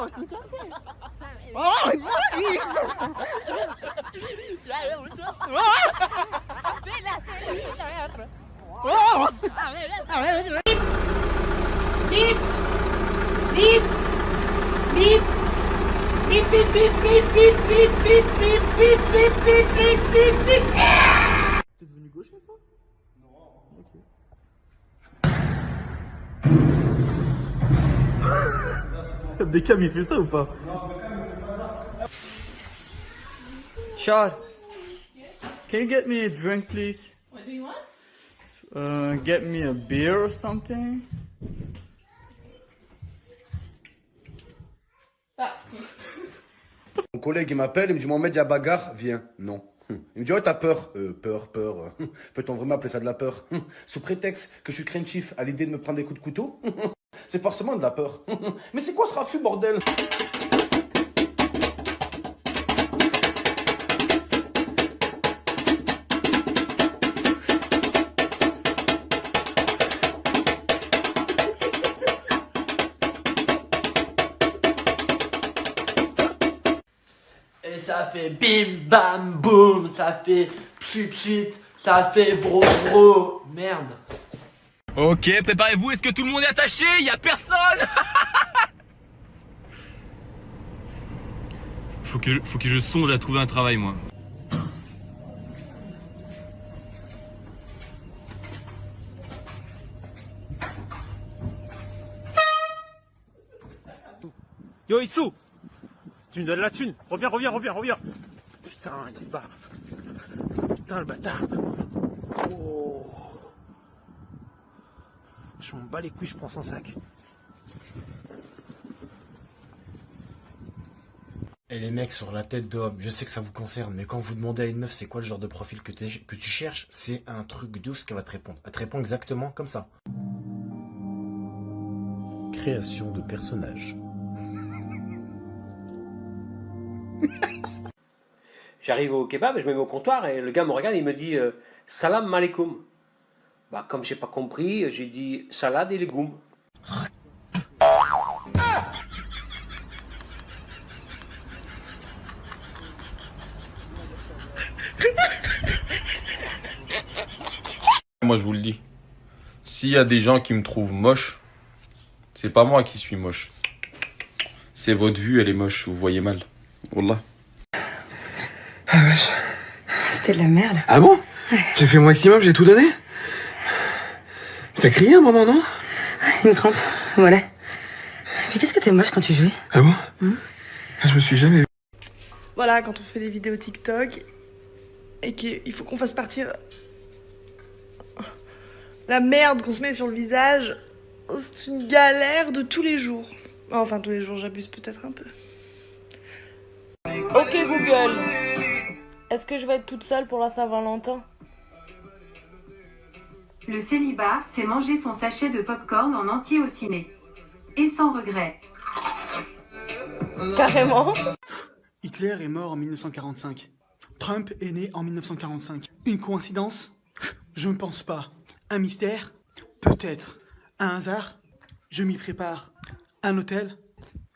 tô escutando quem? Ai, vai! Já eu, então. Filha, filha, filha, entra. Tá vendo? Tá vendo? Bip! Bip! Bip! Bip, bip, bip, bip, bip, bip, bip, bip, bip, bip, bip, bip, bip, Você viu me gostar? Não. Ok. Beckham il fait ça ou pas? Charles, can you get me a drink please? What do you want? Uh, get me a beer or something? Ah. Mon collègue il m'appelle, il me dit Mohamed, il y a bagarre, viens. Non. Hum. Il me dit, ouais, t'as peur euh, Peur, peur. Hum. Peut-on vraiment appeler ça de la peur? Hum. Sous prétexte que je suis craintif à l'idée de me prendre des coups de couteau? C'est forcément de la peur. Mais c'est quoi ce raffut, bordel? Et ça fait bim bam boum, ça fait pchit pchit, ça fait bro bro. Merde. Ok, préparez-vous, est-ce que tout le monde est attaché? Il a personne? Faut que, je, faut que je songe à trouver un travail, moi. Yo Itsu! Tu me donnes la thune. Reviens, reviens, reviens, reviens. Putain, il se bat Putain, le bâtard. Oh Je m'en bats les couilles, je prends son sac. Et les mecs sur la tête d'homme, je sais que ça vous concerne, mais quand vous demandez à une meuf c'est quoi le genre de profil que, tu cherches, c'est un truc de ouf ce qu'elle va te répondre. Elle te répond exactement comme ça. Création de personnages. J'arrive au kebab, je me mets au comptoir et le gars me regarde et il me dit euh, Salam alaikum. Bah, comme j'ai pas compris, j'ai dit salade et légumes. Moi, je vous le dis. S'il y a des gens qui me trouvent moche, c'est pas moi qui suis moche. C'est votre vue, elle est moche, vous voyez mal. Wallah. Ah wesh. C'était de la merde. Ah bon? J'ai fait mon maximum, j'ai tout donné? T'as crié un moment, non Une crampe, voilà. Mais qu'est-ce que t'es moche quand tu jouais Ah bon? Hmm? Ah, Je me suis jamais vu. Voilà, quand on fait des vidéos TikTok et qu'il faut qu'on fasse partir la merde qu'on se met sur le visage, c'est une galère de tous les jours. Enfin, tous les jours, j'abuse peut-être un peu. Ok Google, est-ce que je vais être toute seule pour la Saint-Valentin? Le célibat, c'est manger son sachet de popcorn en entier au ciné. Et sans regret. Carrément. Hitler est mort en 1945. Trump est né en 1945. Une coïncidence? Je ne pense pas. Un mystère? Peut-être. Un hasard? Je m'y prépare. Un hôtel?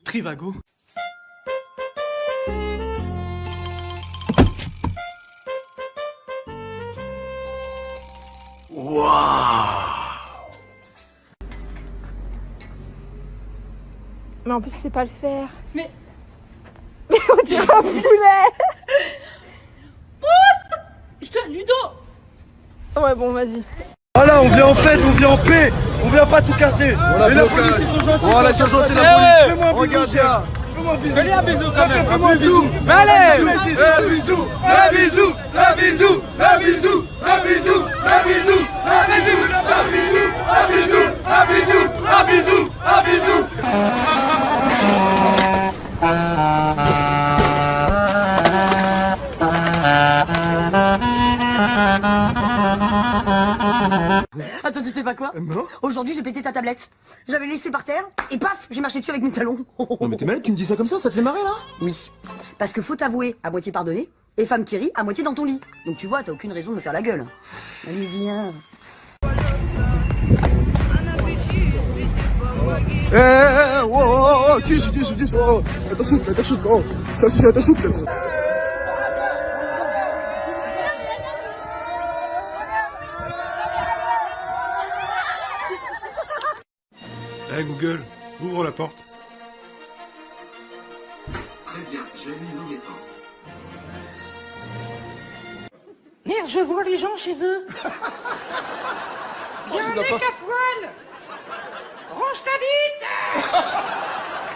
Trivago? Mais en plus, tu sais pas le faire. Mais. Mais on dirait un poulet Je te Ludo Ouais, bon, vas-y. Voilà, on vient en fête, on vient en paix, on vient pas tout casser. Voilà, Et la police, ils sont gentils. Voilà, ils sont gentils, la Eh police. Fais-moi un Regarde. Fais-moi un bisou. Fais-lui un bisou, S'il te quand plaît, même. Fais-moi un Un bisou. bisou. Mais allez Un bisou, un bisou, un bisou, un bisou, un bisou, un bisou, un bisou, un bisou, un bisou, un bisou, un bisou, un bisou. Attends, tu sais pas quoi Aujourd'hui, j'ai pété ta tablette. J'avais laissé par terre et paf, j'ai marché dessus avec mes talons. Non mais t'es malade, tu me dis ça comme ça, ça te fait marrer là Oui, parce que faut t'avouer, à moitié pardonné, et femme qui rit, à moitié dans ton lit. Donc tu vois, t'as aucune raison de me faire la gueule. Allez, viens. Eh. Attention, attention, attention, classe. Eh Google, ouvre la porte. Très bien, j'allume les portes. Merde, je vois les gens chez eux. Il y a un mec à poil Range ta dite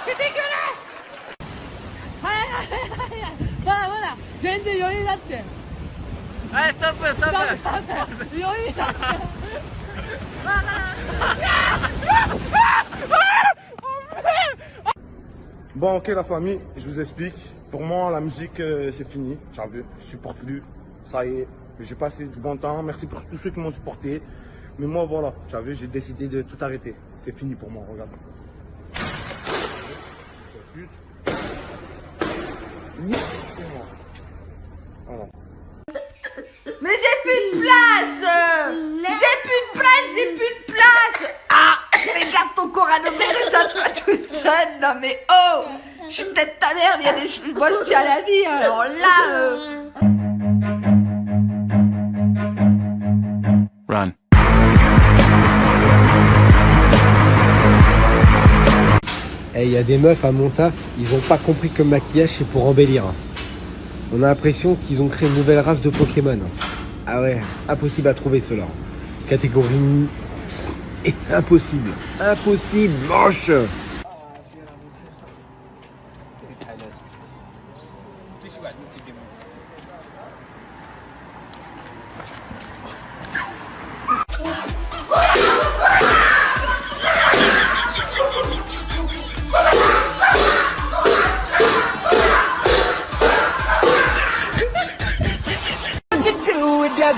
C'est dégueulasse はいはいはいはいまだまだ全然余裕だってはいストップストップストップ余裕だってまだ Bon, ok, la famille, je vous explique. Pour moi, la musique, euh, c'est fini. T'as vu, je supporte plus. Ça y est, j'ai passé du bon temps. Merci pour tous ceux qui m'ont supporté. Mais moi, voilà, vu, j'ai décidé de tout arrêter. C'est fini pour moi, regarde j'ai plus de place J'ai plus de place, j'ai plus de place Ah Regarde ton Corano reste à toi Non mais oh Je suis peut-être ta mère, mais il y a des choses... Moi je tiens à la vie, hein. alors là... euh, Run. Eh, il y a des meufs à mon taf, ils ont pas compris que le maquillage c'est pour embellir. On a l'impression qu'ils ont créé une nouvelle race de Pokémon. Ah ouais, impossible à trouver cela. Catégorie impossible. Impossible, moche. got needs to be moved.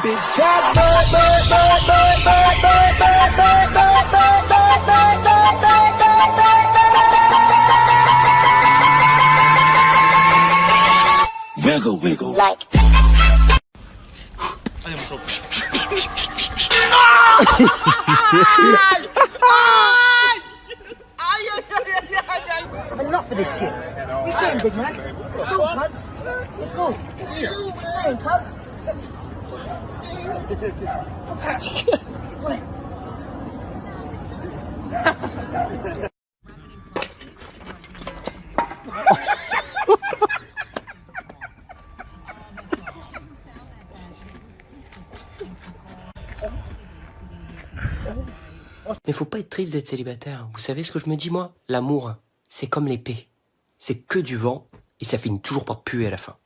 Big. go like. Hadi bu çok. Enough of this shit. We're saying, big man? Let's go, cuz. Let's go. You saying, cuz? Look at you. Mais faut pas être triste d'être célibataire. Vous savez ce que je me dis moi? L'amour, c'est comme l'épée. C'est que du vent et ça finit toujours par puer à la fin.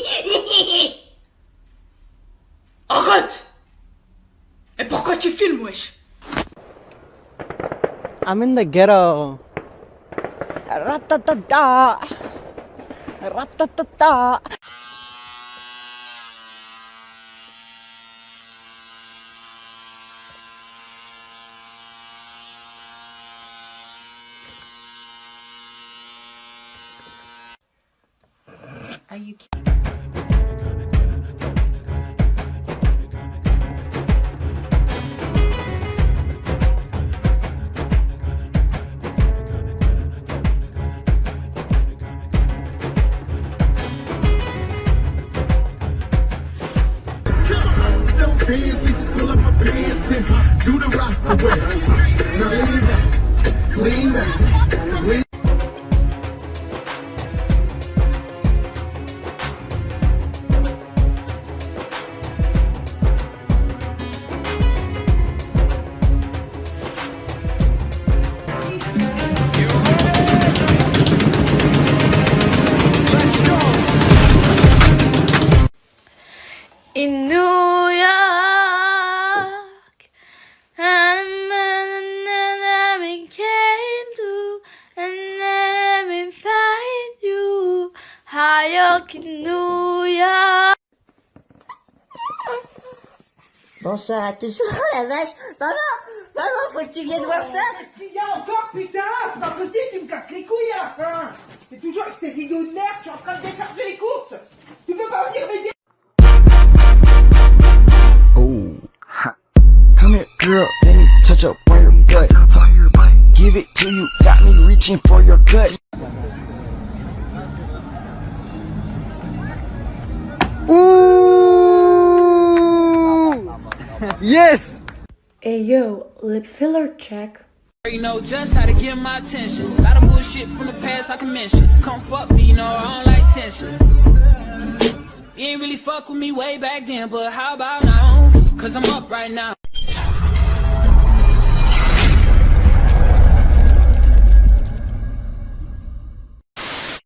Arrête Arrête Et pourquoi tu filmes, wesh I'm in the ghetto. Ratatata. Ratatata. Are you Pants, Broadway. New York. Bonsoir à tous. Oh la vache Maman Maman, faut que tu viennes voir ça Il y a encore, putain? C'est pas possible, tu me casses les couilles à la fin C'est toujours avec ces vidéos de merde, je suis en train de décharger les courses Tu peux pas venir m'aider? Oh. Come here, girl, let me touch up on your butt. Give it to you, got me reaching for your gut. Yes! Hey yo, lip filler check. You know just how to get my attention. A lot of bullshit from the past I can mention. Come fuck me, you know I don't like tension. You ain't really fuck with me way back then, but how about now? Cause I'm up right now.